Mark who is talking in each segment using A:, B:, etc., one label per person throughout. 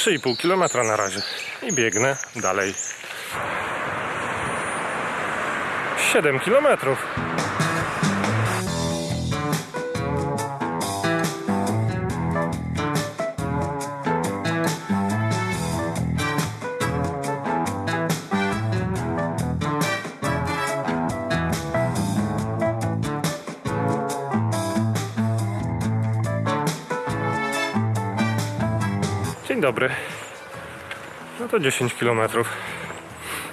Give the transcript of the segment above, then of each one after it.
A: 3,5 km na razie i biegnę dalej. 7 km. Dzień dobry. No to 10 km.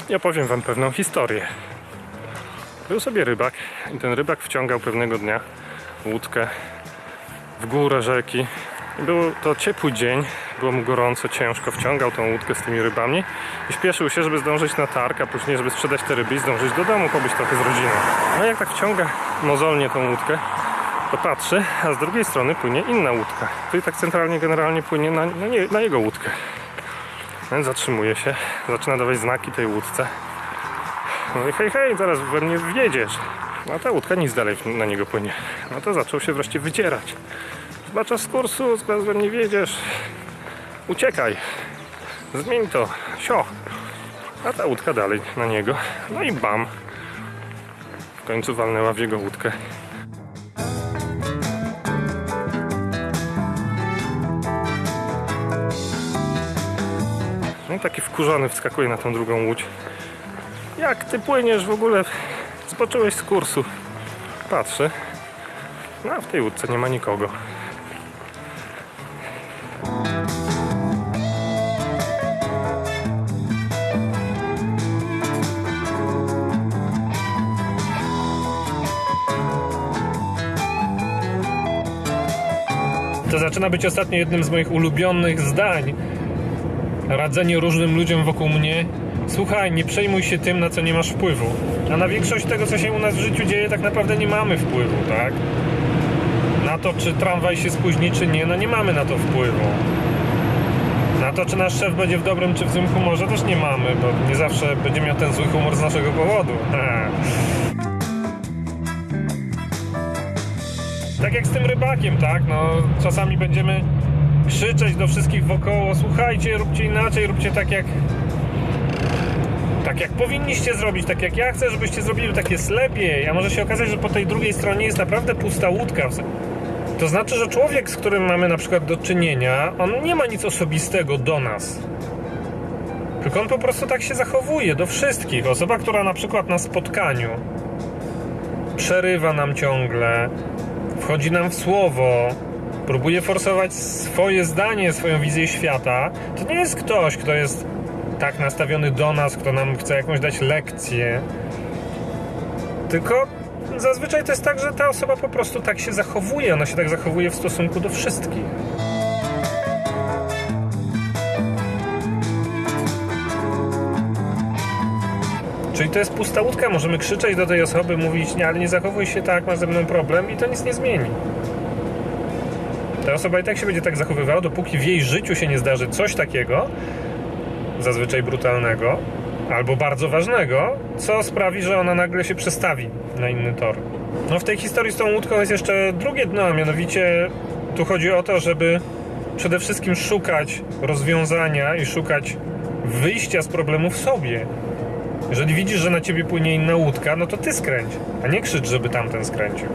A: I opowiem Wam pewną historię. Był sobie rybak i ten rybak wciągał pewnego dnia łódkę w górę rzeki. Był to ciepły dzień, było mu gorąco, ciężko, wciągał tą łódkę z tymi rybami i śpieszył się, żeby zdążyć na targ, a później, żeby sprzedać te ryby i zdążyć do domu, pobyć trochę z rodziną. No i jak tak wciąga mozolnie tą łódkę, to patrzy, a z drugiej strony płynie inna łódka, który tak centralnie generalnie płynie na, na, nie, na jego łódkę. Więc zatrzymuje się, zaczyna dawać znaki tej łódce. Mówi, hej, hej, zaraz we mnie wjedziesz. No a ta łódka nic dalej na niego płynie. No to zaczął się wreszcie wydzierać. Zbaczasz z kursu, zaraz we mnie wjedziesz. Uciekaj. Zmień to. Sio. A ta łódka dalej na niego. No i bam. W końcu walnęła w jego łódkę. No i taki wkurzony wskakuje na tą drugą łódź. Jak ty płyniesz w ogóle? Zboczyłeś z kursu. Patrzę. No a w tej łódce nie ma nikogo. To zaczyna być ostatnio jednym z moich ulubionych zdań. Radzenie różnym ludziom wokół mnie. Słuchaj, nie przejmuj się tym, na co nie masz wpływu. A na większość tego, co się u nas w życiu dzieje, tak naprawdę nie mamy wpływu, tak? Na to, czy tramwaj się spóźni, czy nie, no nie mamy na to wpływu. Na to, czy nasz szef będzie w dobrym, czy w złym humorze, też nie mamy, bo nie zawsze będzie miał ten zły humor z naszego powodu. tak jak z tym rybakiem, tak? No, czasami będziemy krzyczeć do wszystkich wokoło, słuchajcie, róbcie inaczej, róbcie tak jak tak jak powinniście zrobić, tak jak ja chcę, żebyście zrobili, tak jest lepiej. A może się okazać, że po tej drugiej stronie jest naprawdę pusta łódka. To znaczy, że człowiek, z którym mamy na przykład do czynienia, on nie ma nic osobistego do nas. Tylko on po prostu tak się zachowuje do wszystkich. Osoba, która na przykład na spotkaniu przerywa nam ciągle, wchodzi nam w słowo, próbuje forsować swoje zdanie, swoją wizję świata, to nie jest ktoś, kto jest tak nastawiony do nas, kto nam chce jakąś dać lekcję. Tylko zazwyczaj to jest tak, że ta osoba po prostu tak się zachowuje. Ona się tak zachowuje w stosunku do wszystkich. Czyli to jest pusta łódka, możemy krzyczeć do tej osoby, mówić, nie, ale nie zachowuj się tak, masz ze mną problem i to nic nie zmieni. Ta osoba i tak się będzie tak zachowywała, dopóki w jej życiu się nie zdarzy coś takiego, zazwyczaj brutalnego, albo bardzo ważnego, co sprawi, że ona nagle się przestawi na inny tor. No w tej historii z tą łódką jest jeszcze drugie dno, a mianowicie tu chodzi o to, żeby przede wszystkim szukać rozwiązania i szukać wyjścia z problemu w sobie. Jeżeli widzisz, że na ciebie płynie inna łódka, no to ty skręć, a nie krzycz, żeby tamten skręcił.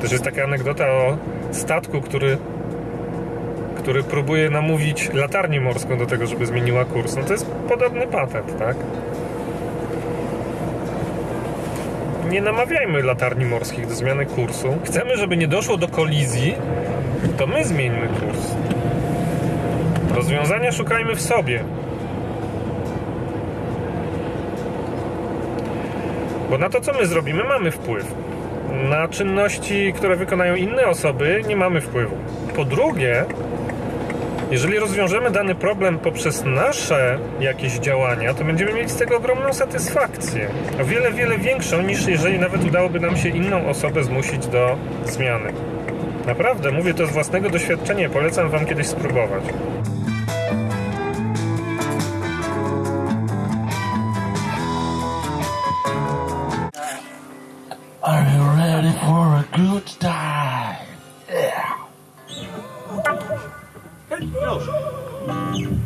A: Też jest taka anegdota o statku, który, który próbuje namówić latarnię morską do tego, żeby zmieniła kurs. No to jest podobny patent, tak? Nie namawiajmy latarni morskich do zmiany kursu. Chcemy, żeby nie doszło do kolizji, to my zmieńmy kurs. Rozwiązania szukajmy w sobie. Bo na to, co my zrobimy, mamy wpływ. Na czynności, które wykonają inne osoby, nie mamy wpływu. Po drugie, jeżeli rozwiążemy dany problem poprzez nasze jakieś działania, to będziemy mieli z tego ogromną satysfakcję. O wiele, wiele większą niż jeżeli nawet udałoby nam się inną osobę zmusić do zmiany. Naprawdę, mówię to z własnego doświadczenia, polecam Wam kiedyś spróbować. Ale ready for a good time. Yeah. Hey,